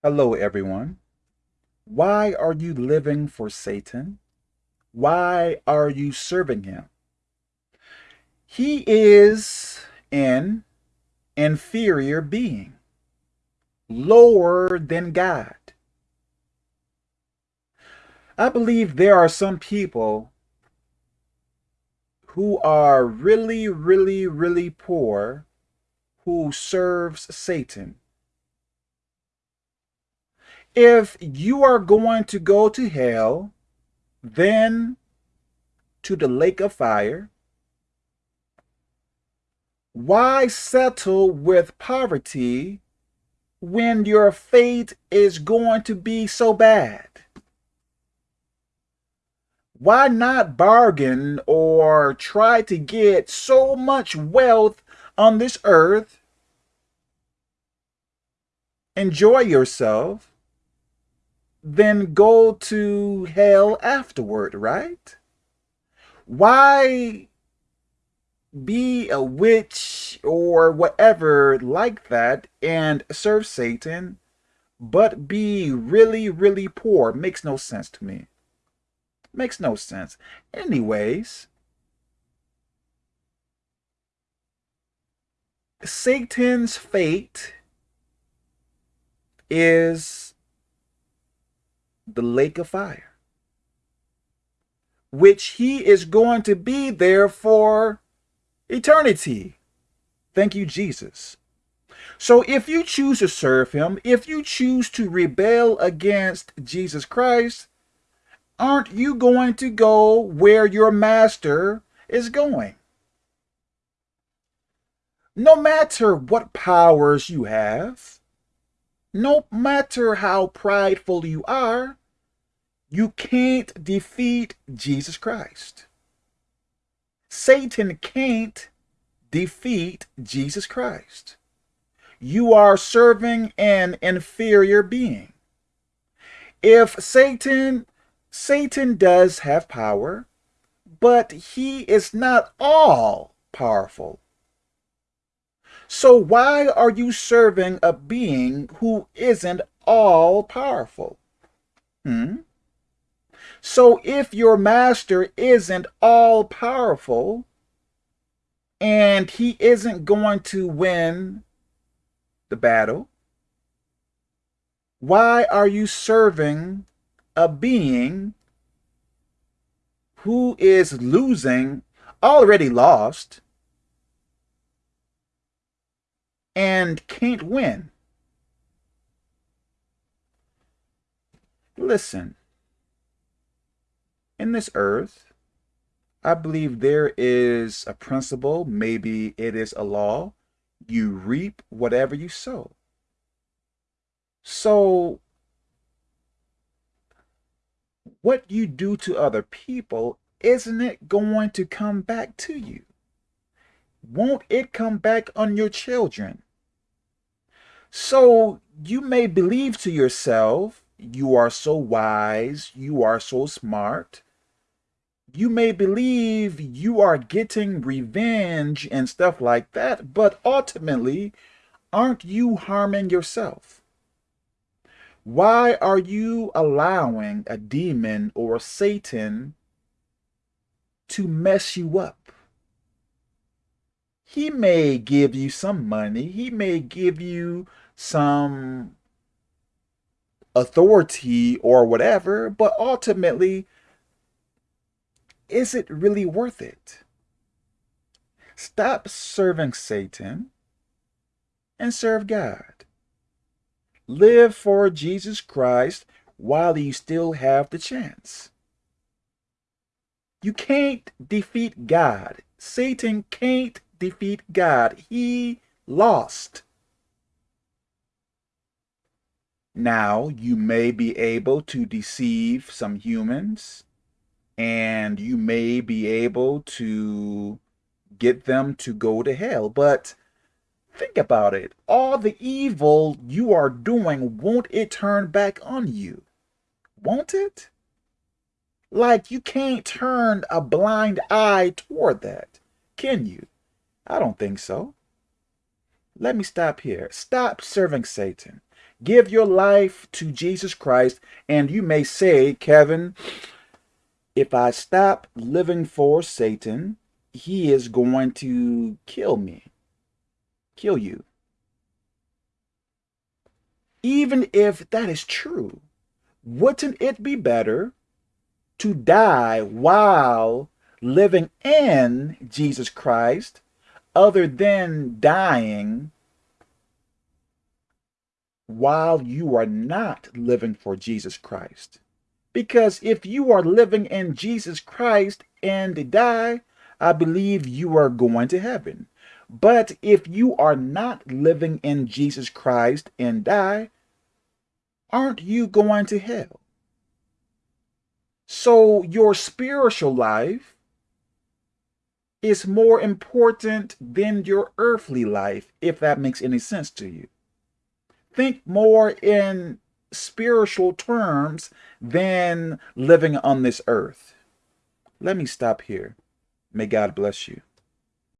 Hello, everyone. Why are you living for Satan? Why are you serving him? He is an inferior being, lower than God. I believe there are some people who are really, really, really poor who serves Satan if you are going to go to hell, then to the lake of fire, why settle with poverty when your fate is going to be so bad? Why not bargain or try to get so much wealth on this earth? Enjoy yourself then go to hell afterward, right? Why be a witch or whatever like that and serve Satan, but be really, really poor? Makes no sense to me. Makes no sense. Anyways, Satan's fate is the lake of fire, which he is going to be there for eternity. Thank you, Jesus. So if you choose to serve him, if you choose to rebel against Jesus Christ, aren't you going to go where your master is going? No matter what powers you have, no matter how prideful you are, you can't defeat Jesus Christ. Satan can't defeat Jesus Christ. You are serving an inferior being. If Satan, Satan does have power, but he is not all powerful. So why are you serving a being who isn't all powerful? Hmm? So if your master isn't all powerful and he isn't going to win the battle, why are you serving a being who is losing, already lost, and can't win? Listen, in this earth, I believe there is a principle, maybe it is a law. You reap whatever you sow. So, what you do to other people, isn't it going to come back to you? Won't it come back on your children? So, you may believe to yourself, you are so wise, you are so smart, you may believe you are getting revenge and stuff like that, but ultimately, aren't you harming yourself? Why are you allowing a demon or Satan to mess you up? He may give you some money. He may give you some authority or whatever, but ultimately, is it really worth it? Stop serving Satan and serve God. Live for Jesus Christ while you still have the chance. You can't defeat God. Satan can't defeat God. He lost. Now, you may be able to deceive some humans and you may be able to get them to go to hell. But think about it. All the evil you are doing, won't it turn back on you? Won't it? Like you can't turn a blind eye toward that, can you? I don't think so. Let me stop here. Stop serving Satan. Give your life to Jesus Christ, and you may say, Kevin, if I stop living for Satan, he is going to kill me, kill you. Even if that is true, wouldn't it be better to die while living in Jesus Christ other than dying while you are not living for Jesus Christ? Because if you are living in Jesus Christ and die, I believe you are going to heaven. But if you are not living in Jesus Christ and die, aren't you going to hell? So your spiritual life is more important than your earthly life, if that makes any sense to you. Think more in spiritual terms than living on this earth. Let me stop here. May God bless you.